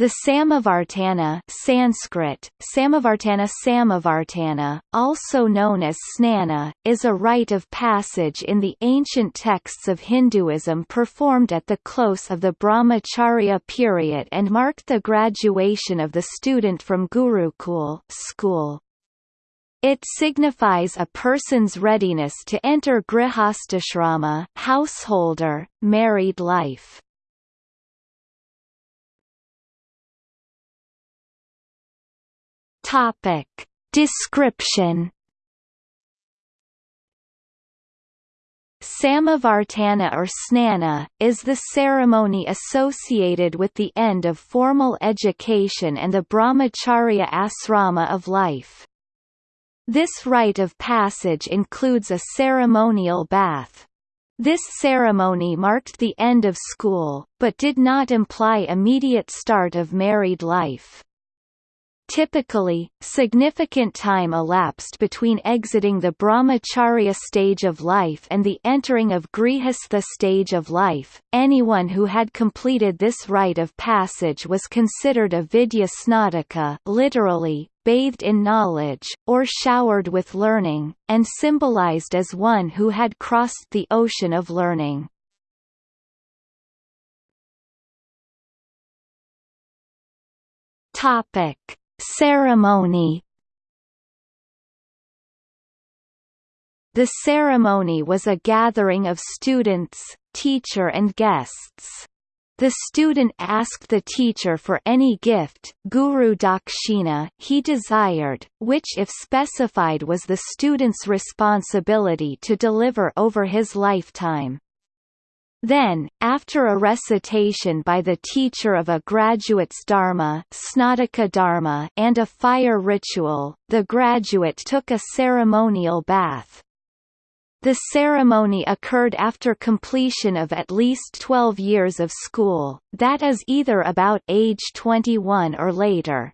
The Samavartana Sanskrit, Samavartana Samavartana, also known as Snana, is a rite of passage in the ancient texts of Hinduism performed at the close of the Brahmacharya period and marked the graduation of the student from Gurukul school. It signifies a person's readiness to enter grihastashrama householder, married life. Topic. Description Samavartana or Snana, is the ceremony associated with the end of formal education and the brahmacharya asrama of life. This rite of passage includes a ceremonial bath. This ceremony marked the end of school, but did not imply immediate start of married life. Typically, significant time elapsed between exiting the brahmacharya stage of life and the entering of grihastha stage of life. Anyone who had completed this rite of passage was considered a vidya snataka, literally bathed in knowledge, or showered with learning, and symbolized as one who had crossed the ocean of learning. Topic Ceremony The ceremony was a gathering of students, teacher and guests. The student asked the teacher for any gift guru dakshina he desired, which if specified was the student's responsibility to deliver over his lifetime. Then, after a recitation by the teacher of a graduate's dharma, dharma and a fire ritual, the graduate took a ceremonial bath. The ceremony occurred after completion of at least 12 years of school, that is either about age 21 or later.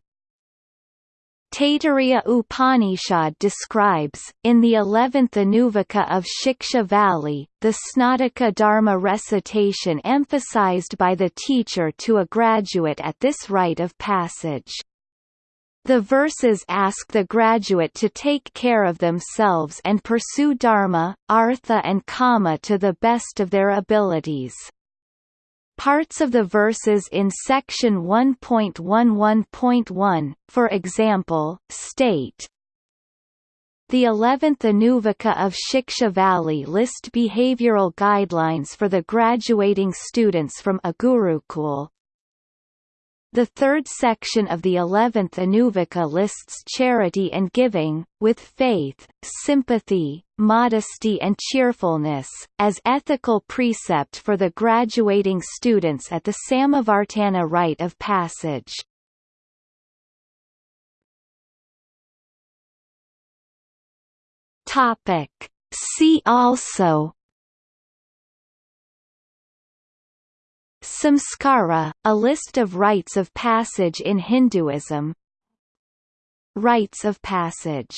Taittiriya Upanishad describes, in the eleventh Anuvaka of Shiksha Valli, the Snataka Dharma recitation emphasized by the teacher to a graduate at this rite of passage. The verses ask the graduate to take care of themselves and pursue dharma, artha and kama to the best of their abilities. Parts of the verses in section 1.11.1, for example, state, the 11th Anuvaka of Shiksha Valli list behavioral guidelines for the graduating students from a Gurukul, the third section of the eleventh Anuvaka lists charity and giving, with faith, sympathy, modesty and cheerfulness, as ethical precept for the graduating students at the Samavartana rite of passage. See also Samskara, a list of rites of passage in Hinduism. Rites of passage